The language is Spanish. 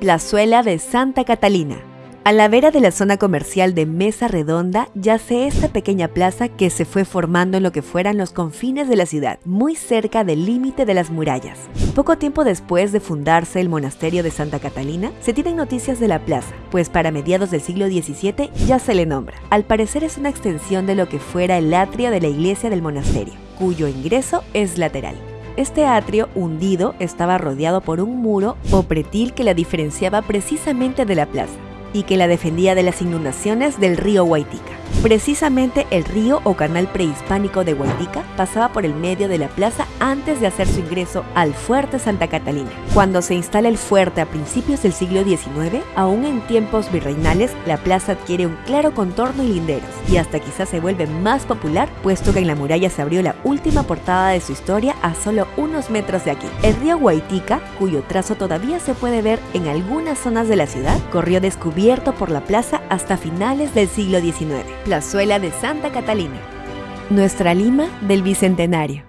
Plazuela de Santa Catalina. A la vera de la zona comercial de Mesa Redonda yace esta pequeña plaza que se fue formando en lo que fueran los confines de la ciudad, muy cerca del límite de las murallas. Poco tiempo después de fundarse el monasterio de Santa Catalina, se tienen noticias de la plaza, pues para mediados del siglo XVII ya se le nombra. Al parecer es una extensión de lo que fuera el atrio de la iglesia del monasterio, cuyo ingreso es lateral. Este atrio hundido estaba rodeado por un muro o pretil que la diferenciaba precisamente de la plaza y que la defendía de las inundaciones del río Huaytica. Precisamente el río o canal prehispánico de Huaytica pasaba por el medio de la plaza antes de hacer su ingreso al fuerte Santa Catalina. Cuando se instala el fuerte a principios del siglo XIX, aún en tiempos virreinales, la plaza adquiere un claro contorno y linderos, y hasta quizás se vuelve más popular, puesto que en la muralla se abrió la última portada de su historia a solo unos metros de aquí. El río Huaytica, cuyo trazo todavía se puede ver en algunas zonas de la ciudad, corrió descubierto por la plaza hasta finales del siglo XIX. Plazuela de Santa Catalina. Nuestra Lima del Bicentenario.